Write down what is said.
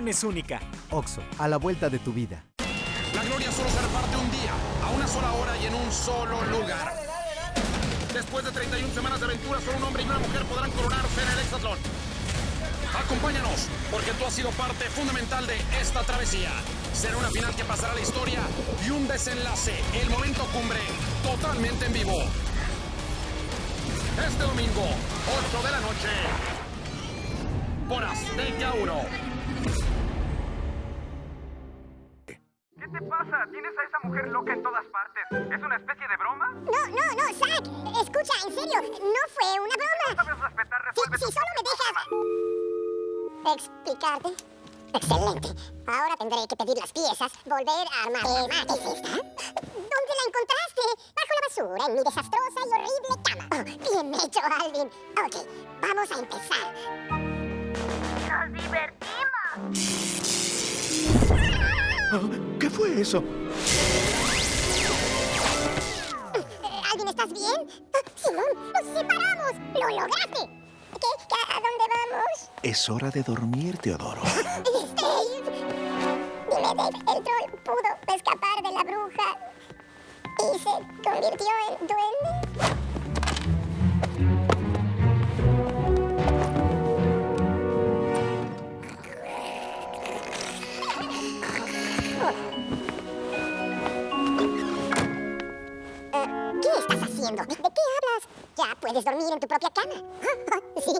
es única. Oxo, a la vuelta de tu vida. La gloria solo se reparte un día, a una sola hora y en un solo lugar. Después de 31 semanas de aventura, solo un hombre y una mujer podrán coronarse en el Hexatlón. Acompáñanos, porque tú has sido parte fundamental de esta travesía. Será una final que pasará a la historia y un desenlace, el momento cumbre, totalmente en vivo. Este domingo, 8 de la noche, por Azteca 1. ¿Qué te pasa? Tienes a esa mujer loca en todas partes. ¿Es una especie de broma? No, no, no, Zack. Escucha, en serio, no fue una broma. ¿Sabes respetar? Resuelve Si, si solo me dejas... explicarte. Excelente. Ahora tendré que pedir las piezas, volver a armar. ¿Qué es esta? ¿Dónde la encontraste? Bajo la basura, en mi desastrosa y horrible cama. Oh, bien hecho, Alvin. Ok, vamos a empezar. ¿Qué fue eso? ¿Alvin, estás bien? Ah, Simón, nos separamos. ¡Lo lograste! ¿Qué? ¿A dónde vamos? Es hora de dormir, Teodoro. Dime, Dave, el troll pudo escapar de la bruja y se convirtió en duende. ¿Qué estás haciendo? ¿De qué hablas? Ya puedes dormir en tu propia cama. Sí,